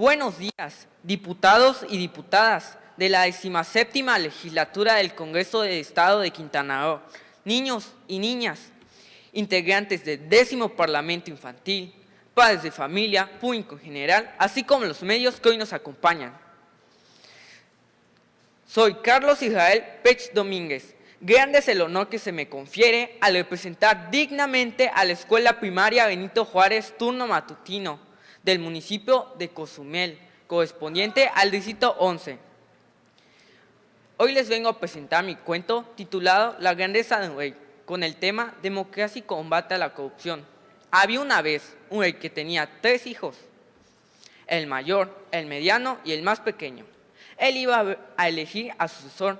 Buenos días, diputados y diputadas de la 17 legislatura del Congreso del Estado de Quintana Roo, niños y niñas, integrantes del décimo Parlamento Infantil, padres de familia, público en general, así como los medios que hoy nos acompañan. Soy Carlos Israel Pech Domínguez. Grande es el honor que se me confiere al representar dignamente a la Escuela Primaria Benito Juárez Turno Matutino del municipio de Cozumel, correspondiente al distrito 11. Hoy les vengo a presentar mi cuento titulado La grandeza de un rey, con el tema Democracia y combate a la corrupción. Había una vez un rey que tenía tres hijos, el mayor, el mediano y el más pequeño. Él iba a elegir a su sucesor.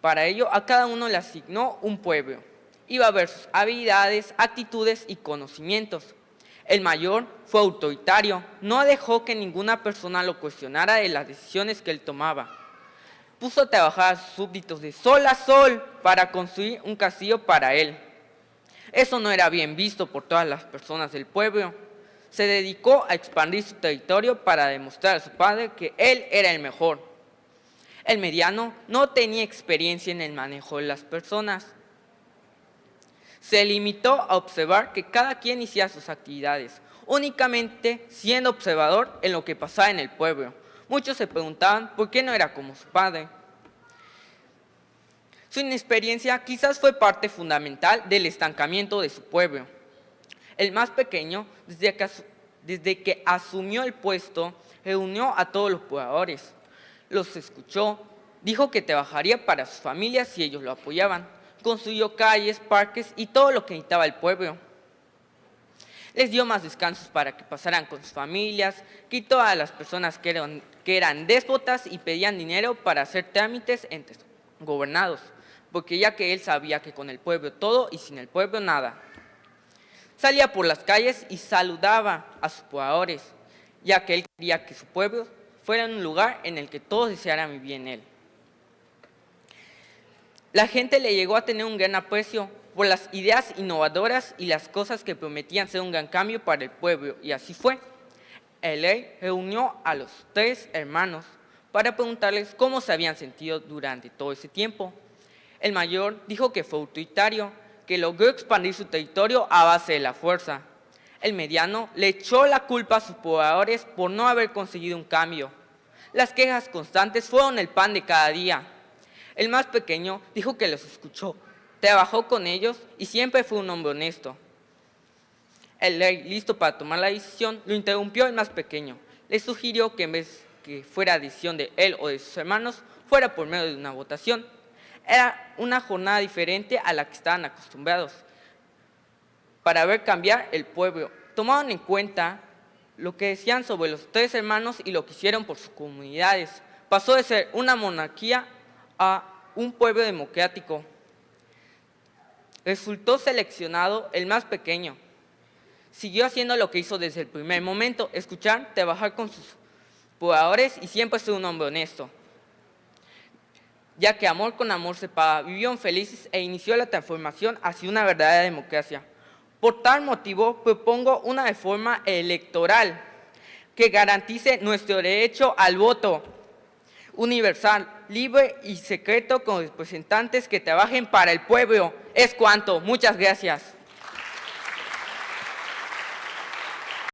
Para ello, a cada uno le asignó un pueblo. Iba a ver sus habilidades, actitudes y conocimientos. El mayor fue autoritario, no dejó que ninguna persona lo cuestionara de las decisiones que él tomaba. Puso a trabajar a súbditos de sol a sol para construir un castillo para él. Eso no era bien visto por todas las personas del pueblo. Se dedicó a expandir su territorio para demostrar a su padre que él era el mejor. El mediano no tenía experiencia en el manejo de las personas se limitó a observar que cada quien hiciera sus actividades, únicamente siendo observador en lo que pasaba en el pueblo. Muchos se preguntaban por qué no era como su padre. Su inexperiencia quizás fue parte fundamental del estancamiento de su pueblo. El más pequeño, desde que, desde que asumió el puesto, reunió a todos los pobladores, los escuchó, dijo que trabajaría para sus familias si ellos lo apoyaban construyó calles, parques y todo lo que necesitaba el pueblo. Les dio más descansos para que pasaran con sus familias, quitó a las personas que eran, que eran déspotas y pedían dinero para hacer trámites entre gobernados, porque ya que él sabía que con el pueblo todo y sin el pueblo nada. Salía por las calles y saludaba a sus pobladores, ya que él quería que su pueblo fuera un lugar en el que todos desearan vivir en él. La gente le llegó a tener un gran aprecio por las ideas innovadoras y las cosas que prometían ser un gran cambio para el pueblo, y así fue. El rey reunió a los tres hermanos para preguntarles cómo se habían sentido durante todo ese tiempo. El mayor dijo que fue autoritario, que logró expandir su territorio a base de la fuerza. El mediano le echó la culpa a sus pobladores por no haber conseguido un cambio. Las quejas constantes fueron el pan de cada día. El más pequeño dijo que los escuchó, trabajó con ellos y siempre fue un hombre honesto. El rey, listo para tomar la decisión, lo interrumpió el más pequeño. Le sugirió que en vez que fuera decisión de él o de sus hermanos, fuera por medio de una votación. Era una jornada diferente a la que estaban acostumbrados para ver cambiar el pueblo. Tomaron en cuenta lo que decían sobre los tres hermanos y lo que hicieron por sus comunidades. Pasó de ser una monarquía a un pueblo democrático. Resultó seleccionado el más pequeño. Siguió haciendo lo que hizo desde el primer momento, escuchar, trabajar con sus pobladores y siempre ser un hombre honesto. Ya que amor con amor se paga, vivieron felices e inició la transformación hacia una verdadera democracia. Por tal motivo, propongo una reforma electoral que garantice nuestro derecho al voto universal, libre y secreto con representantes que trabajen para el pueblo. Es cuanto. Muchas gracias.